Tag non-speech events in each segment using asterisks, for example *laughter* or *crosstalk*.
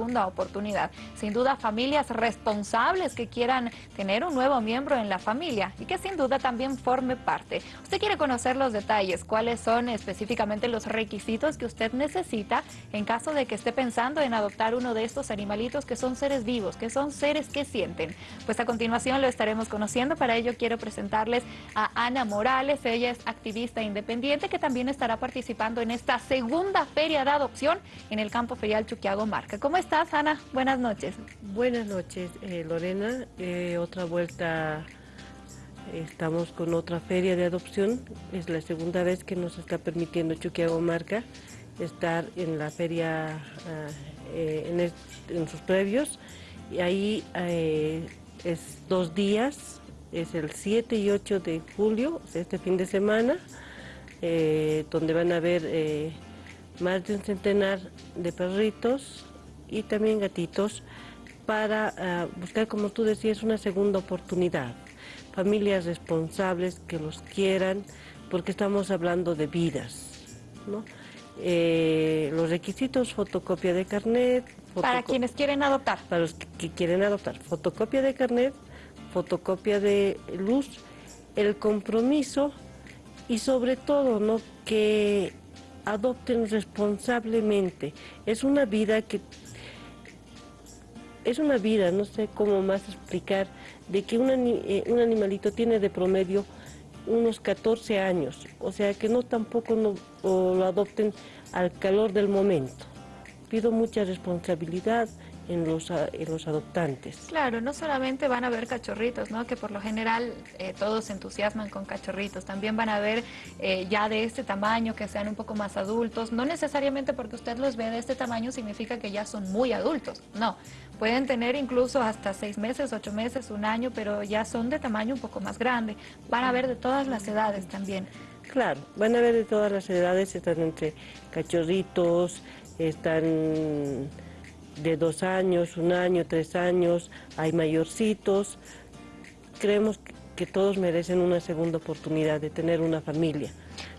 segunda oportunidad. Sin duda familias responsables que quieran tener un nuevo miembro en la familia y que sin duda también forme parte. Usted quiere conocer los detalles, cuáles son específicamente los requisitos que usted necesita en caso de que esté pensando en adoptar uno de estos animalitos que son seres vivos, que son seres que sienten. Pues a continuación lo estaremos conociendo, para ello quiero presentarles a Ana Morales, ella es activista independiente que también estará participando en esta segunda feria de adopción en el campo ferial Chuquiago Marca. ¿Cómo estás, Ana? Buenas noches. Buenas noches, eh, Lorena. Eh, otra vuelta, estamos con otra feria de adopción. Es la segunda vez que nos está permitiendo Chuquiago Marca estar en la feria ah, eh, en, sus previos. Y ahí es dos días, es el 7 y 8 de julio, este fin de semana, donde van a haber más de un centenar de perritos y también gatitos para ah, buscar, como tú decías, una segunda oportunidad. Familias responsables que los quieran, porque estamos hablando de vidas. Eh, los requisitos, fotocopia de carnet. para quienes quieren adoptar. Para los que, quieren adoptar. Fotocopia de carnet, fotocopia de luz, el compromiso y sobre todo ¿no? que adopten responsablemente. Es una vida que es una vida, no sé cómo más explicar, de que eh, un animalito tiene de promedio unos 14 años, o sea que no tampoco lo adopten al calor del momento. Pido mucha responsabilidad, en los, en los adoptantes. Claro, no solamente van a ver cachorritos, ¿no? que por lo general eh, todos se entusiasman con cachorritos, también van a ver eh, ya de este tamaño, que sean un poco más adultos, no necesariamente porque usted los ve de este tamaño significa que ya son muy adultos, no, pueden tener incluso hasta seis meses, ocho meses, un año, pero ya son de tamaño un poco más grande, van a ver de todas las edades también. Claro, van a ver de todas las edades, están entre cachorritos, están de dos años, un año, tres años, hay mayorcitos. Creemos que todos merecen una segunda oportunidad de tener una familia,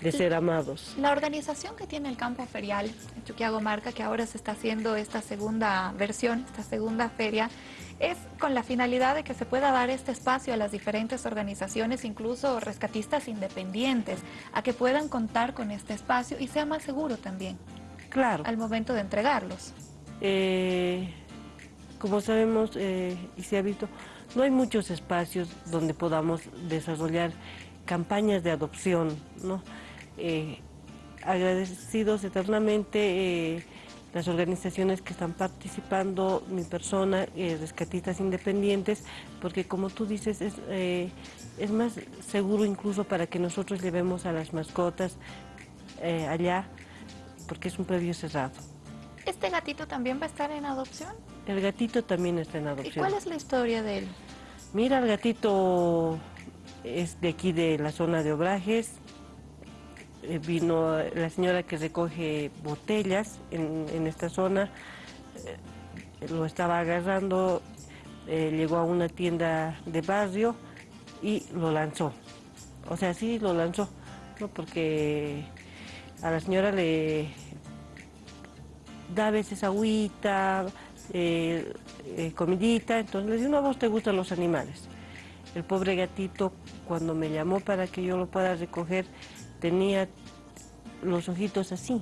de ser amados. La organización que tiene el campo ferial, Chuquiago Marca, que ahora se está haciendo esta segunda versión, esta segunda feria, es con la finalidad de que se pueda dar este espacio a las diferentes organizaciones, incluso rescatistas independientes, a que puedan contar con este espacio y sea más seguro también. Claro. Al momento de entregarlos. Eh, como sabemos eh, y se ha visto, no hay muchos espacios donde podamos desarrollar campañas de adopción. Eh, agradecidos eternamente las organizaciones que están participando, mi persona, rescatistas independientes, porque como tú dices, es, es más seguro incluso para que nosotros llevemos a las mascotas allá, porque es un previo cerrado. ¿Este gatito también va a estar en adopción? El gatito también está en adopción. ¿Y cuál es la historia de él? Mira, el gatito es de aquí de la zona de Obrajes. Eh, vino la señora que recoge botellas en, esta zona, eh, lo estaba agarrando, eh, llegó a una tienda de barrio y lo lanzó. O sea, sí lo lanzó, ¿no? porque a la señora le, da a veces agüita, eh, eh, comidita, entonces le digo, no, vos te gustan los animales. El pobre gatito, cuando me llamó para que yo lo pueda recoger, tenía los ojitos así,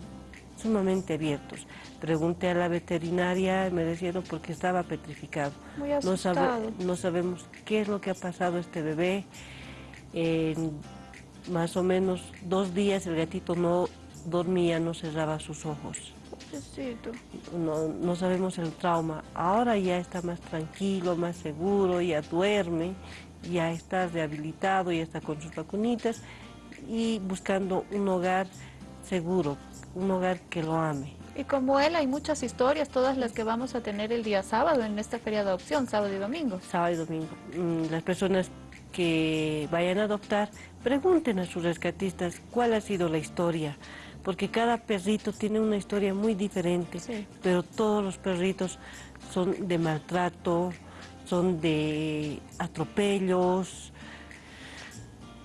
sumamente abiertos. Pregunté a la veterinaria, me decían porque estaba petrificado. Muy no, no, sabemos qué es lo que ha pasado a este bebé. En más o menos dos días el gatito no dormía, no cerraba sus ojos. No, no sabemos el trauma. Ahora ya está más tranquilo, más seguro, ya duerme, ya está rehabilitado, ya está con sus vacunitas y buscando un hogar seguro, un hogar que lo ame. Y como él hay muchas historias, todas las que vamos a tener el día sábado en esta feria de adopción, sábado y domingo. Sábado y domingo. Mm, las personas que vayan a adoptar, pregunten a sus rescatistas cuál ha sido la historia, porque cada perrito tiene una historia muy diferente, pero todos los perritos son de maltrato, son de atropellos,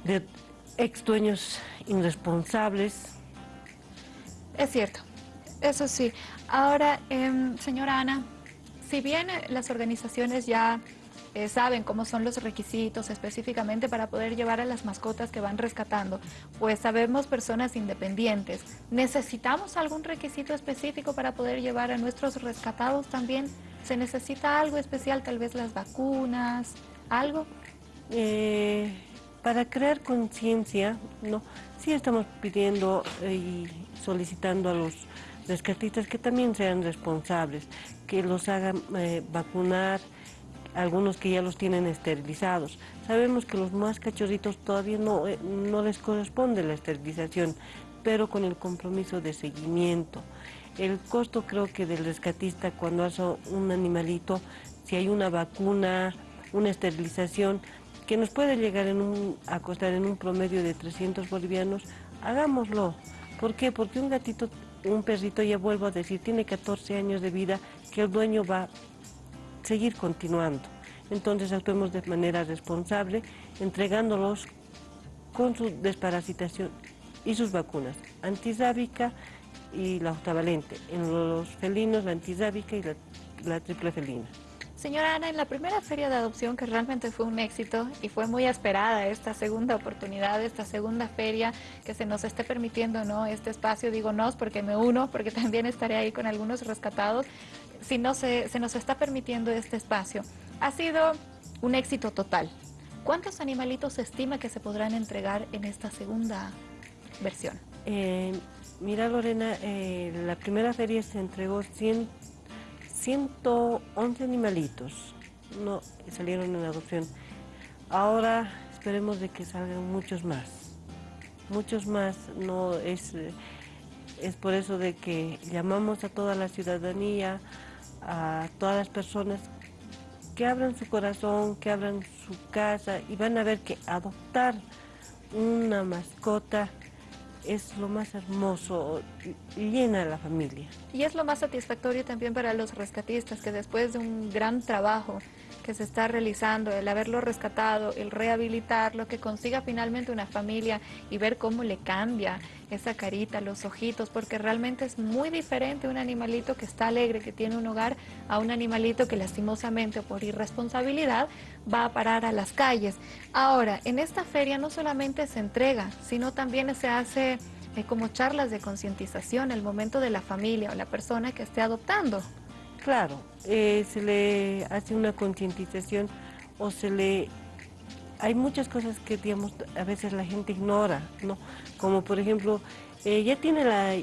de ex dueños irresponsables. Es cierto, eso sí. Ahora, em, señora Ana, si bien las organizaciones ya eh, saben cómo son los requisitos específicamente para poder llevar a las mascotas que van rescatando, pues sabemos personas independientes. ¿Necesitamos algún requisito específico para poder llevar a nuestros rescatados también? ¿Se necesita algo especial, tal vez las vacunas, algo? Eh, para crear conciencia, no, sí estamos pidiendo y solicitando a los rescatistas que también sean responsables, que los hagan eh, vacunar, algunos que ya los tienen esterilizados. Sabemos que los más cachorritos todavía no, eh, no les corresponde la esterilización, pero con el compromiso de seguimiento. El costo creo que del rescatista cuando hace un animalito, si hay una vacuna, una esterilización, que nos puede llegar en un, a costar en un promedio de 300 bolivianos, hagámoslo. ¿Por qué? Porque un gatito, un perrito, ya vuelvo a decir, tiene 14 años de vida, que el dueño va seguir continuando. Entonces actuemos de manera responsable, entregándolos con su desparasitación y sus vacunas, antisábica y la octavalente. En los felinos, la antisábica y la, triple felina. Señora Ana, en la primera feria de adopción, que realmente fue un éxito y fue muy esperada esta segunda oportunidad, esta segunda feria que se nos esté permitiendo ¿no? este espacio, digo nos porque me uno, porque *laughs* también estaré ahí con algunos rescatados, si no se, se nos está permitiendo este espacio. Ha sido un éxito total. ¿Cuántos animalitos se estima que se podrán entregar en esta segunda versión? Eh, mira Lorena, eh, la primera feria se entregó 100, 111 animalitos, no salieron en adopción. Ahora esperemos de que salgan muchos más, muchos más, no es, es por eso de que llamamos a toda la ciudadanía, a todas las personas que abran su corazón, que abran su casa y van a ver que adoptar una mascota es lo más hermoso, llena la familia. Y es lo más satisfactorio también para los rescatistas, que después de un gran trabajo que se está realizando, el haberlo rescatado, el rehabilitarlo, que consiga finalmente una familia y ver cómo le cambia esa carita, los ojitos, porque realmente es muy diferente un animalito que está alegre, que tiene un hogar, a un animalito que lastimosamente por irresponsabilidad va a parar a las calles. Ahora, en esta feria no solamente se entrega, sino también se hace eh, como charlas de concientización el momento de la familia o la persona que esté adoptando. Claro, eh, se le hace una concientización o se le... Hay muchas cosas que, digamos, a veces la gente ignora, ¿no? Como, por ejemplo, eh, ya tiene la...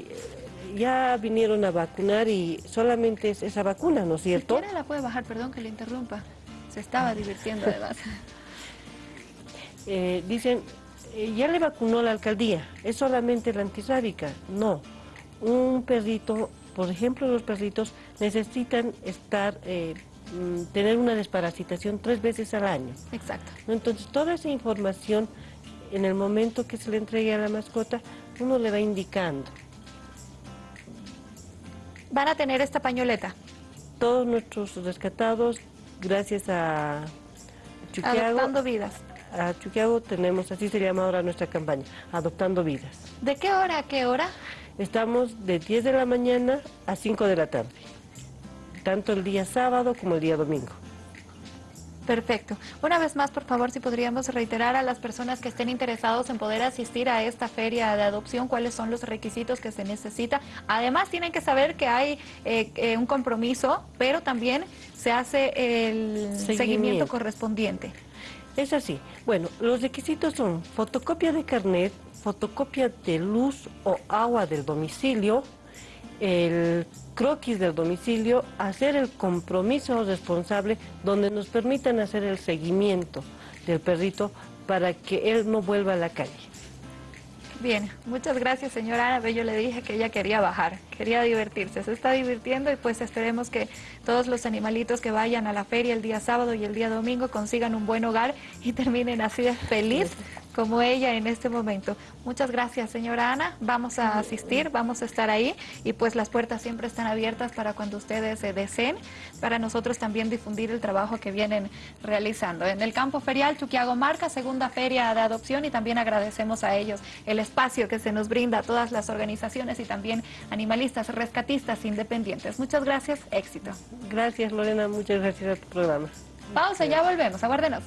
Ya vinieron a vacunar y solamente es esa vacuna, ¿no es cierto? Si la puede bajar, perdón que le interrumpa. Se estaba divirtiendo además. *laughs* Eh, dicen, ya le vacunó la alcaldía, es solamente la antisábica. No, un perrito por ejemplo, los perritos necesitan estar, eh, mm, tener una desparasitación tres veces al año. Exacto. Entonces, toda esa información, en el momento que se le entregue a la mascota, uno le va indicando. ¿Van a tener esta pañoleta? Todos nuestros rescatados, gracias a Chuquiago... Adoptando vidas. A Chuquiago tenemos, así se llama ahora nuestra campaña, Adoptando Vidas. ¿De qué hora a qué hora? Estamos de 10 de la mañana a 5 de la tarde, tanto el día sábado como el día domingo. Perfecto. Una vez más, por favor, si podríamos reiterar a las personas que estén interesados en poder asistir a esta feria de adopción, cuáles son los requisitos que se necesita. Además, tienen que saber que hay eh, eh, un compromiso, pero también se hace el seguimiento correspondiente. Es así. Bueno, los requisitos son fotocopia de carnet, fotocopia de luz o agua del domicilio, el croquis del domicilio, hacer el compromiso responsable donde nos permitan hacer el seguimiento del perrito para que él no vuelva a la calle. Bien, muchas gracias señora Ana. Yo le dije que ella quería bajar, quería divertirse, se está divirtiendo y pues esperemos que todos los animalitos que vayan a la feria el día sábado y el día domingo consigan un buen hogar y terminen así de feliz como ella en este momento. Muchas gracias, señora Ana. Vamos a asistir, vamos a estar ahí y pues las puertas siempre están abiertas para cuando ustedes se deseen, para nosotros también difundir el trabajo que vienen realizando. En el campo ferial Chuquiago Marca, segunda feria de adopción y también agradecemos a ellos el espacio que se nos brinda a todas las organizaciones y también animalistas, rescatistas independientes. Muchas gracias, éxito. Gracias Lorena, muchas gracias a tu programa. Pausa, ya volvemos, aguárdenos.